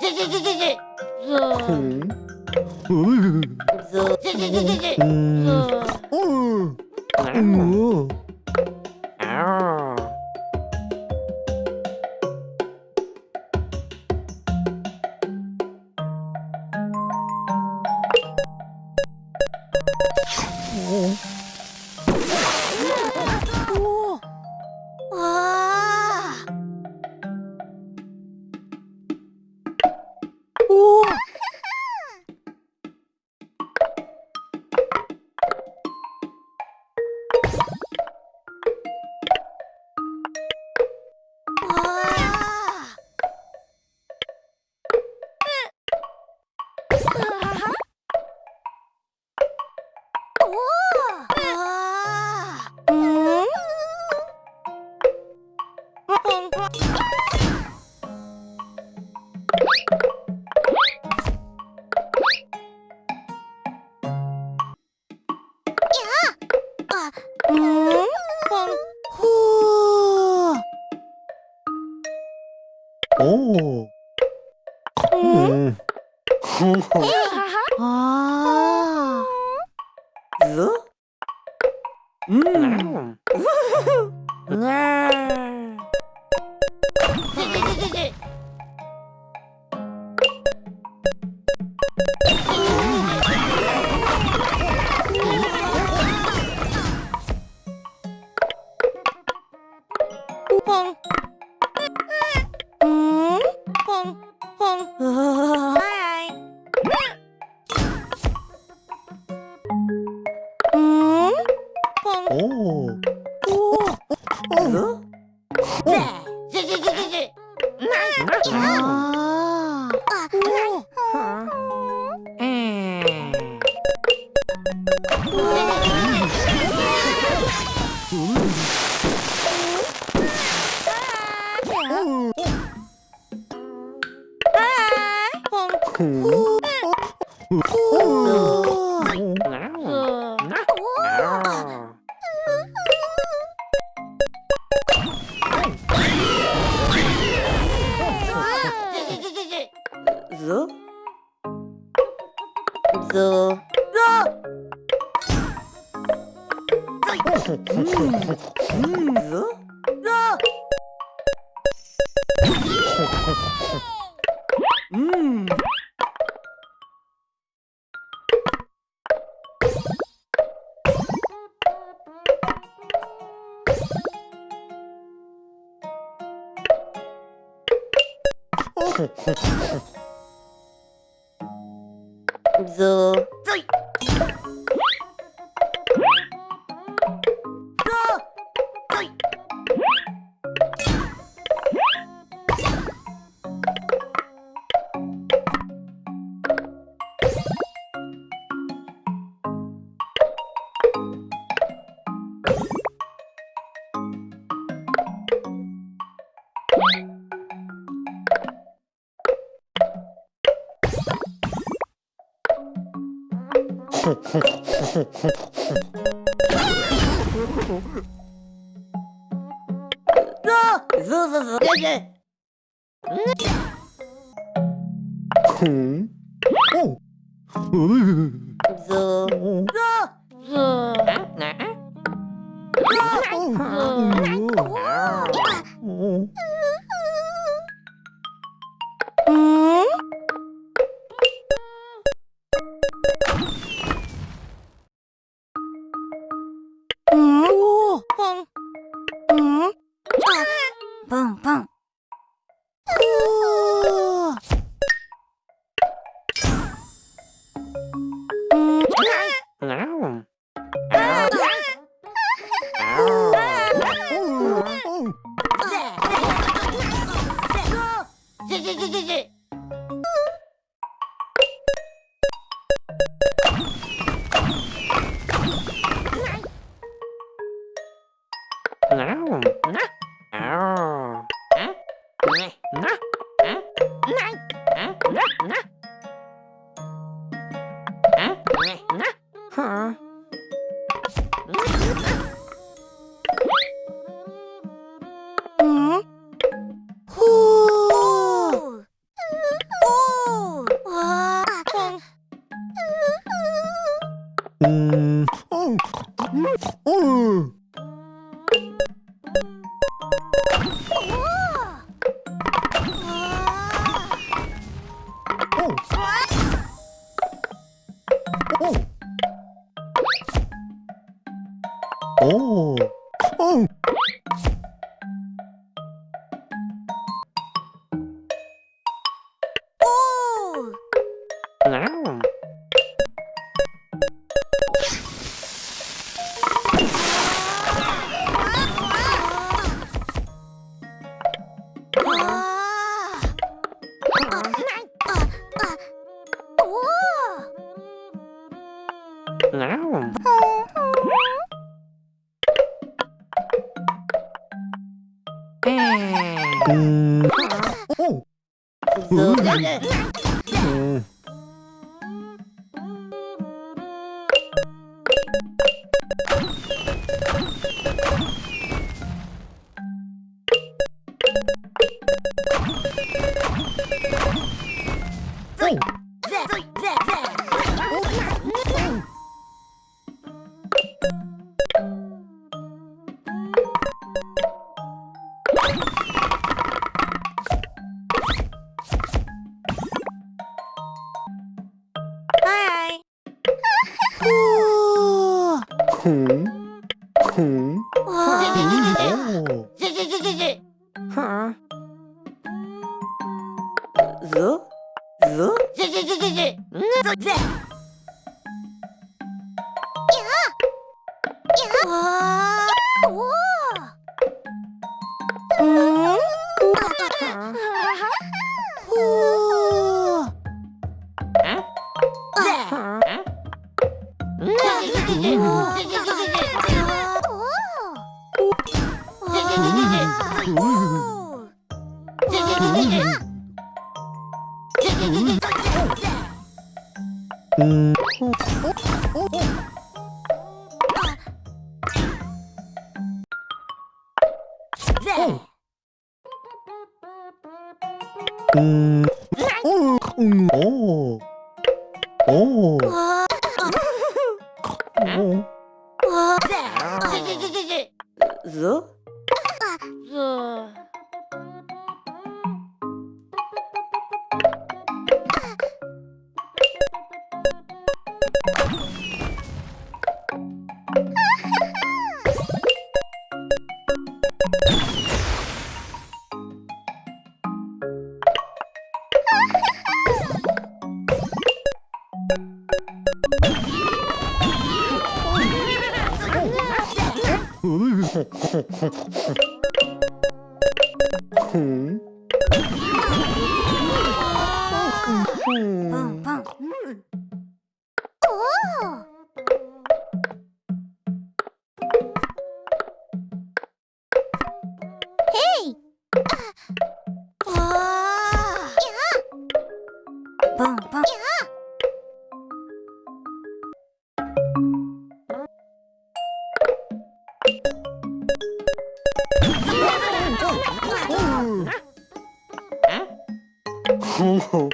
찌찌찌찌찌 찌찌찌찌찌 Oh. 음. 오. 오. 오. 오. 오. 오. 오. 오. 오. 오. 오. 오. 오. 오. 먹어 음. ぞ。ぞい Oh. Oh. 콩, 콩, 콩. 하. 으? 으? 음, 어, 음, 어, 어, 어, 어, 어, como